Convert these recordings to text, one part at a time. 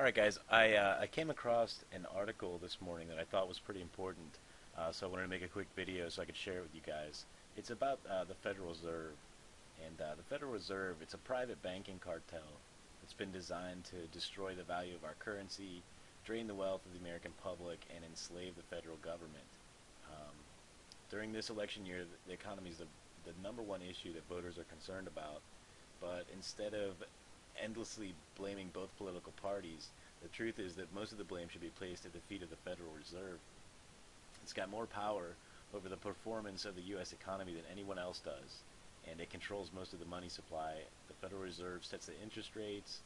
All right, guys. I uh, I came across an article this morning that I thought was pretty important, uh, so I wanted to make a quick video so I could share it with you guys. It's about uh, the Federal Reserve, and uh, the Federal Reserve. It's a private banking cartel. It's been designed to destroy the value of our currency, drain the wealth of the American public, and enslave the federal government. Um, during this election year, the economy is the, the number one issue that voters are concerned about. But instead of endlessly blaming both political parties, the truth is that most of the blame should be placed at the feet of the Federal Reserve. It's got more power over the performance of the U.S. economy than anyone else does, and it controls most of the money supply. The Federal Reserve sets the interest rates.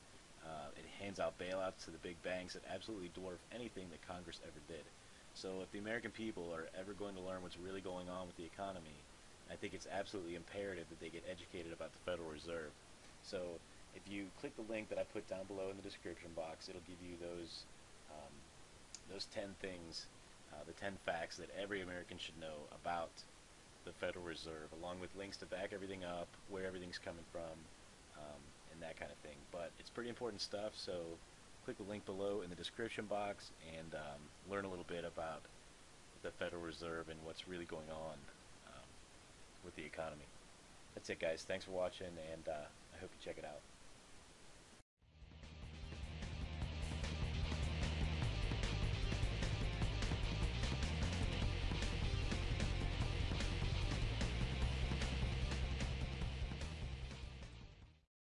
Uh, it hands out bailouts to the big banks that absolutely dwarf anything that Congress ever did. So if the American people are ever going to learn what's really going on with the economy, I think it's absolutely imperative that they get educated about the Federal Reserve. So if you click the link that I put down below in the description box, it'll give you those um, those 10 things, uh, the 10 facts that every American should know about the Federal Reserve, along with links to back everything up, where everything's coming from, um, and that kind of thing. But it's pretty important stuff, so click the link below in the description box and um, learn a little bit about the Federal Reserve and what's really going on um, with the economy. That's it, guys. Thanks for watching, and uh, I hope you check it out.